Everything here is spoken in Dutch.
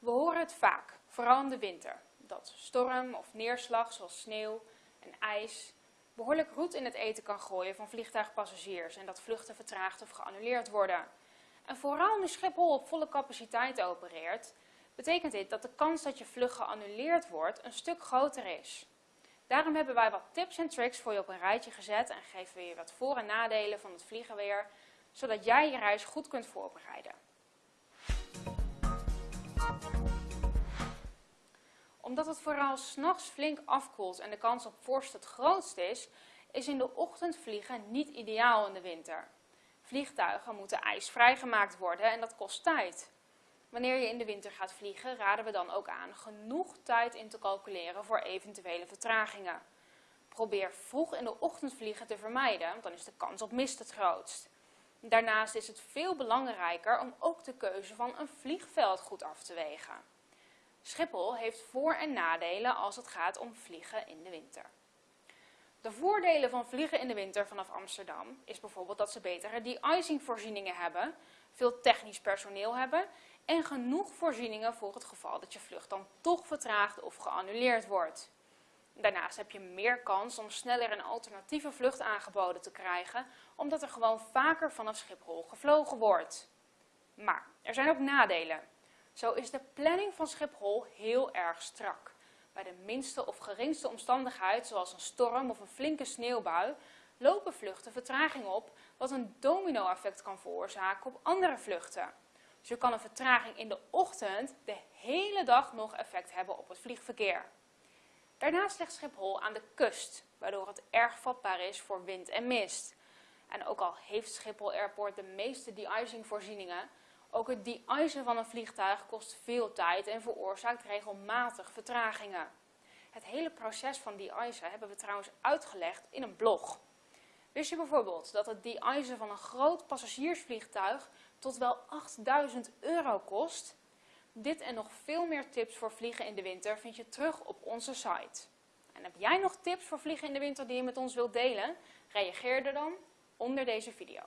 We horen het vaak, vooral in de winter, dat storm of neerslag zoals sneeuw en ijs behoorlijk roet in het eten kan gooien van vliegtuigpassagiers en dat vluchten vertraagd of geannuleerd worden. En vooral nu Schiphol op volle capaciteit opereert, betekent dit dat de kans dat je vlucht geannuleerd wordt een stuk groter is. Daarom hebben wij wat tips en tricks voor je op een rijtje gezet en geven we je wat voor- en nadelen van het vliegen weer, zodat jij je reis goed kunt voorbereiden. Omdat het vooral s'nachts flink afkoelt en de kans op vorst het grootst is, is in de ochtend vliegen niet ideaal in de winter. Vliegtuigen moeten ijsvrij gemaakt worden en dat kost tijd. Wanneer je in de winter gaat vliegen, raden we dan ook aan genoeg tijd in te calculeren voor eventuele vertragingen. Probeer vroeg in de ochtend vliegen te vermijden, want dan is de kans op mist het grootst. Daarnaast is het veel belangrijker om ook de keuze van een vliegveld goed af te wegen. Schiphol heeft voor- en nadelen als het gaat om vliegen in de winter. De voordelen van vliegen in de winter vanaf Amsterdam is bijvoorbeeld dat ze betere de-icing voorzieningen hebben, veel technisch personeel hebben en genoeg voorzieningen voor het geval dat je vlucht dan toch vertraagd of geannuleerd wordt. Daarnaast heb je meer kans om sneller een alternatieve vlucht aangeboden te krijgen, omdat er gewoon vaker vanaf Schiphol gevlogen wordt. Maar er zijn ook nadelen. Zo is de planning van Schiphol heel erg strak. Bij de minste of geringste omstandigheid, zoals een storm of een flinke sneeuwbui, lopen vluchten vertraging op, wat een domino-effect kan veroorzaken op andere vluchten. Zo kan een vertraging in de ochtend de hele dag nog effect hebben op het vliegverkeer. Daarnaast ligt Schiphol aan de kust, waardoor het erg vatbaar is voor wind en mist. En ook al heeft Schiphol Airport de meeste de-icing voorzieningen, ook het de-icen van een vliegtuig kost veel tijd en veroorzaakt regelmatig vertragingen. Het hele proces van de-icen hebben we trouwens uitgelegd in een blog. Wist je bijvoorbeeld dat het de-icen van een groot passagiersvliegtuig tot wel 8000 euro kost? Dit en nog veel meer tips voor vliegen in de winter vind je terug op onze site. En heb jij nog tips voor vliegen in de winter die je met ons wilt delen? Reageer er dan onder deze video.